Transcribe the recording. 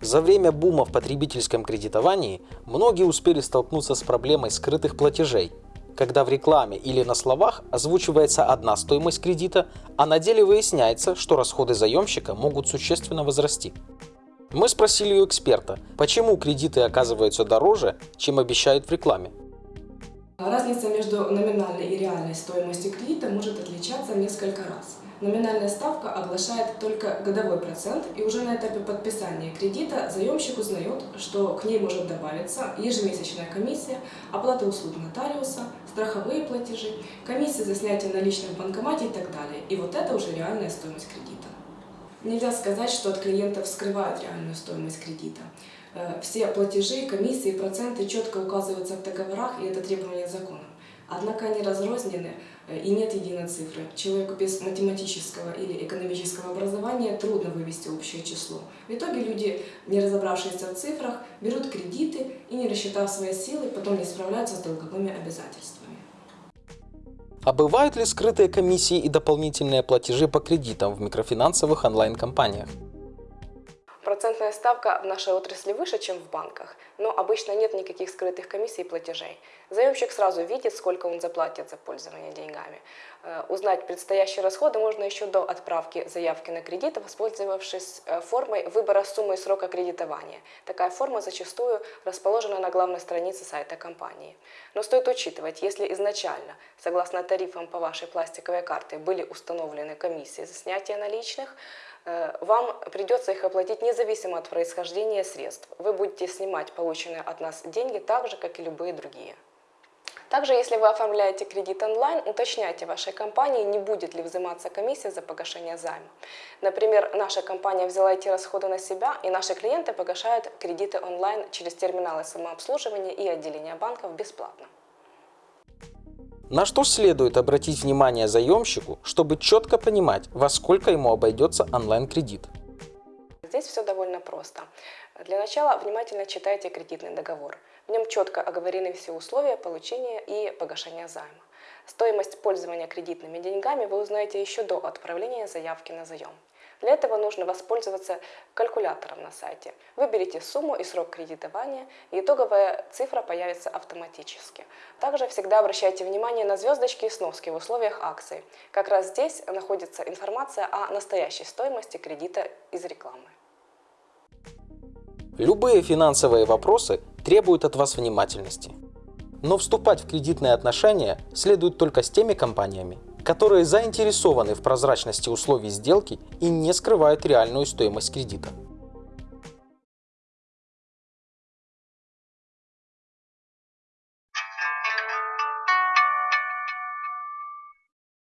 За время бума в потребительском кредитовании многие успели столкнуться с проблемой скрытых платежей, когда в рекламе или на словах озвучивается одна стоимость кредита, а на деле выясняется, что расходы заемщика могут существенно возрасти. Мы спросили у эксперта, почему кредиты оказываются дороже, чем обещают в рекламе. Разница между номинальной и реальной стоимостью кредита может отличаться несколько раз. Номинальная ставка оглашает только годовой процент, и уже на этапе подписания кредита заемщик узнает, что к ней может добавиться ежемесячная комиссия, оплата услуг нотариуса, страховые платежи, комиссия за снятие наличных в банкомате и так далее. И вот это уже реальная стоимость кредита. Нельзя сказать, что от клиентов скрывают реальную стоимость кредита. Э, все платежи, комиссии, проценты четко указываются в договорах, и это требование закона. Однако они разрознены э, и нет единой цифры. Человеку без математического или экономического образования трудно вывести общее число. В итоге люди, не разобравшиеся в цифрах, берут кредиты и, не рассчитав свои силы, потом не справляются с долговыми обязательствами. А бывают ли скрытые комиссии и дополнительные платежи по кредитам в микрофинансовых онлайн-компаниях? Процентная ставка в нашей отрасли выше, чем в банках, но обычно нет никаких скрытых комиссий и платежей. Заемщик сразу видит, сколько он заплатит за пользование деньгами. Э, узнать предстоящие расходы можно еще до отправки заявки на кредит, воспользовавшись э, формой выбора суммы и срока кредитования. Такая форма зачастую расположена на главной странице сайта компании. Но стоит учитывать, если изначально, согласно тарифам по вашей пластиковой карте, были установлены комиссии за снятие наличных, Э, вам придется их оплатить независимо от происхождения средств. Вы будете снимать полученные от нас деньги так же, как и любые другие. Также, если вы оформляете кредит онлайн, уточняйте вашей компании, не будет ли взиматься комиссия за погашение займа. Например, наша компания взяла эти расходы на себя, и наши клиенты погашают кредиты онлайн через терминалы самообслуживания и отделения банков бесплатно. На что следует обратить внимание заемщику, чтобы четко понимать, во сколько ему обойдется онлайн-кредит? Здесь все довольно просто. Для начала внимательно читайте кредитный договор. В нем четко оговорены все условия получения и погашения займа. Стоимость пользования кредитными деньгами вы узнаете еще до отправления заявки на заем. Для этого нужно воспользоваться калькулятором на сайте. Выберите сумму и срок кредитования, и итоговая цифра появится автоматически. Также всегда обращайте внимание на звездочки и сноски в условиях акции. Как раз здесь находится информация о настоящей стоимости кредита из рекламы. Любые финансовые вопросы требуют от вас внимательности. Но вступать в кредитные отношения следует только с теми компаниями, которые заинтересованы в прозрачности условий сделки и не скрывают реальную стоимость кредита.